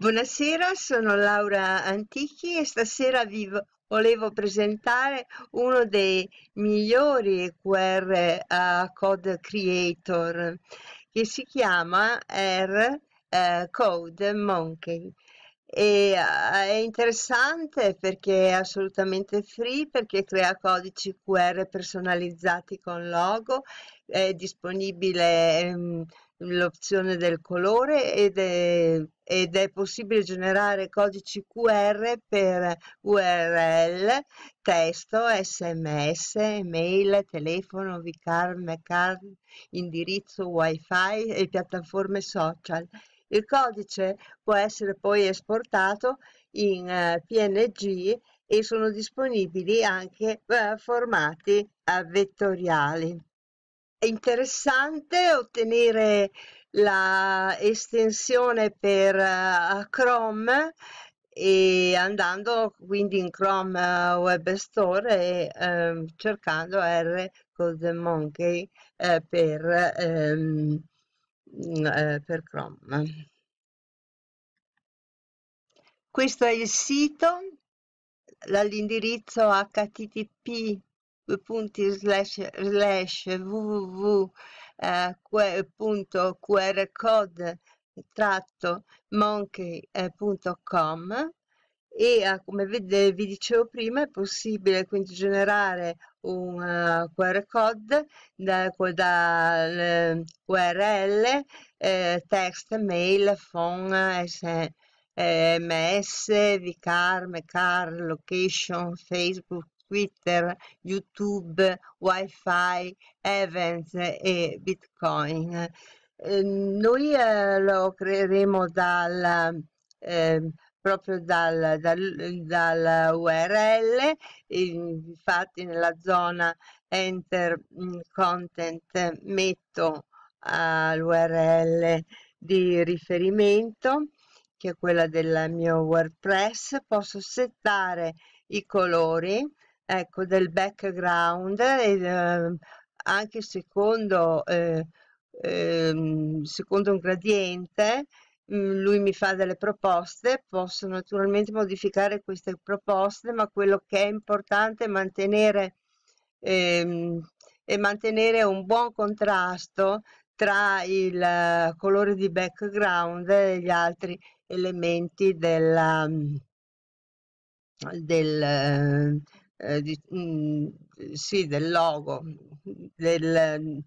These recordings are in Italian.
Buonasera, sono Laura Antichi e stasera vi volevo presentare uno dei migliori QR uh, Code Creator che si chiama R uh, Code Monkey. E, uh, è interessante perché è assolutamente free, perché crea codici QR personalizzati con logo, è disponibile um, l'opzione del colore ed è, ed è, possibile generare codici QR per URL, testo, sms, email, telefono, VCAR, McCAR, indirizzo, wifi e piattaforme social. Il codice può essere poi esportato in uh, PNG e sono disponibili anche uh, formati vettoriali. È interessante ottenere la estensione per uh, Chrome e andando quindi in Chrome uh, Web Store e um, cercando R Code Monkey uh, per, um, per Chrome. Questo è il sito, dall'indirizzo http punti slash slash www.qrcode tratto monkey.com e uh, come vede, vi dicevo prima è possibile quindi generare un QR code da, da URL, eh, text, mail, phone, SMS, VCAR, MECAR, location, Facebook, Twitter, YouTube, Wi-Fi, Events e Bitcoin. Eh, noi eh, lo creeremo dal, eh, proprio dal, dal, dal, URL, infatti nella zona Enter mm, Content metto l'URL di riferimento che è quella del mio WordPress, posso settare i colori ecco, del background eh, anche secondo, eh, eh, secondo un gradiente mm, lui mi fa delle proposte, posso naturalmente modificare queste proposte, ma quello che è importante è mantenere, ehm, è mantenere un buon contrasto tra il uh, colore di background e gli altri elementi della, del, eh, di, mh, mm, sì, del logo, del,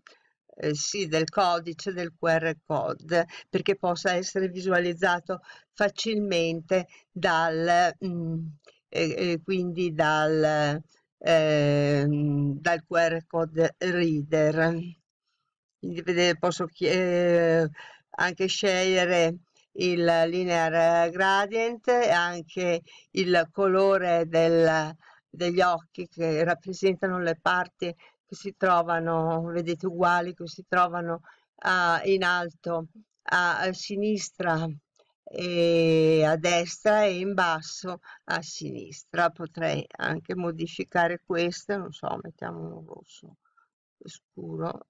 eh, sì, del codice del QR code perché possa essere visualizzato facilmente dal, mh, mm, eh, quindi dal, ehm, dal QR code reader. Quindi vedete, posso eh, anche scegliere il linear gradient e anche il colore del, degli occhi che rappresentano le parti che si trovano, vedete uguali, che si trovano a, in alto a, a sinistra e a destra e in basso a sinistra. Potrei anche modificare questo non so mettiamo un rosso scuro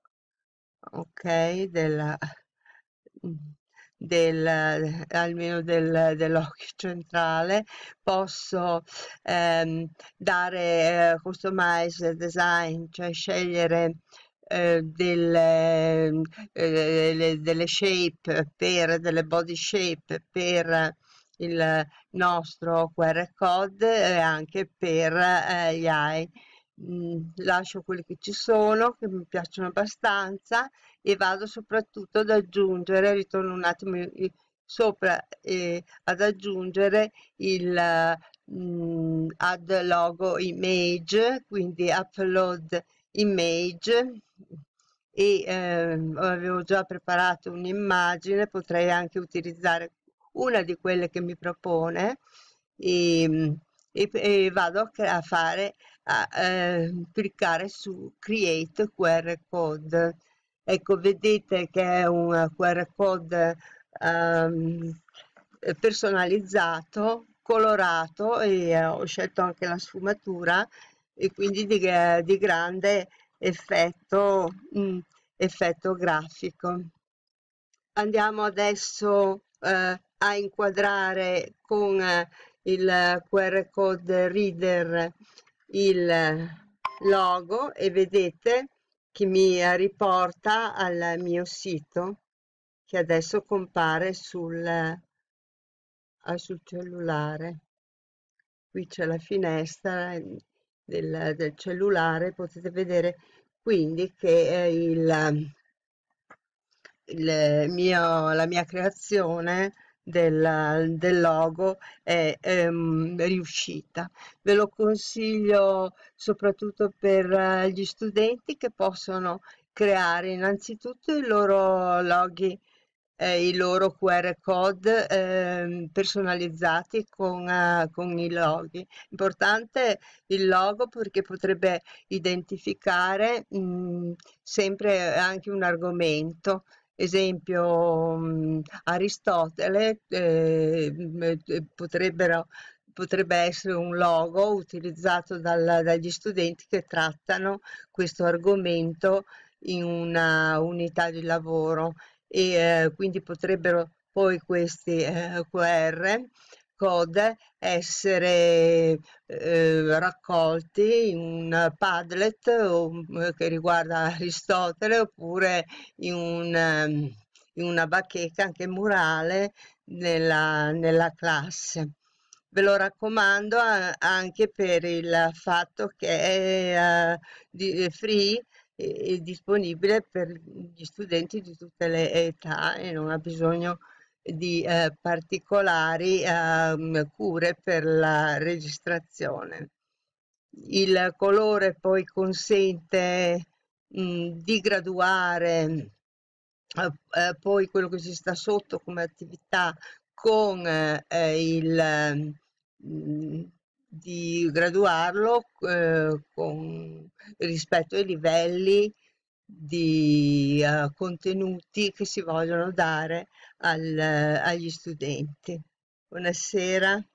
ok della del, almeno del, dell'occhio centrale, posso ehm, dare eh, customize design, cioè scegliere eh, delle, eh, delle shape per delle body shape per il nostro QR code e anche per eh, gli Mm, lascio quelli che ci sono che mi piacciono abbastanza e vado soprattutto ad aggiungere ritorno un attimo sopra eh, ad aggiungere il mm, add logo image quindi upload image. E eh, avevo già preparato un'immagine potrei anche utilizzare una di quelle che mi propone. E, e, e vado a fare a eh, cliccare su create QR code. Ecco vedete che è un QR code um, personalizzato colorato e eh, ho scelto anche la sfumatura e quindi di, di grande effetto mh, mm, effetto grafico. Andiamo adesso eh, a inquadrare con il QR code reader il logo e vedete che mi riporta al mio sito che adesso compare sul, ah, sul cellulare. Qui c'è la finestra del, del, cellulare, potete vedere quindi che il, il mio, la mia creazione del, del logo è ehm, riuscita. Ve lo consiglio soprattutto per eh, gli studenti che possono creare innanzitutto i loro loghi eh, i loro QR code eh, personalizzati con, uh, con i loghi. Importante il logo perché potrebbe identificare mh, mm, sempre anche un argomento esempio mh, Aristotele eh, potrebbero potrebbe essere un logo utilizzato dal, dagli studenti che trattano questo argomento in una unità di lavoro e eh, quindi potrebbero poi questi eh, QR code essere eh, raccolti in un Padlet o, eh, che riguarda Aristotele oppure in, un, ehm, in una bacheca anche murale nella, nella classe. Ve lo raccomando anche per il fatto che è uh, free è disponibile per gli studenti di tutte le età e non ha bisogno di eh, particolari eh, cure per la registrazione. Il colore poi consente mh, di graduare eh, eh, poi quello che si sta sotto come attività con eh, il mh, di graduarlo eh, con, rispetto ai livelli di uh, contenuti che si vogliono dare al, agli studenti. Buonasera.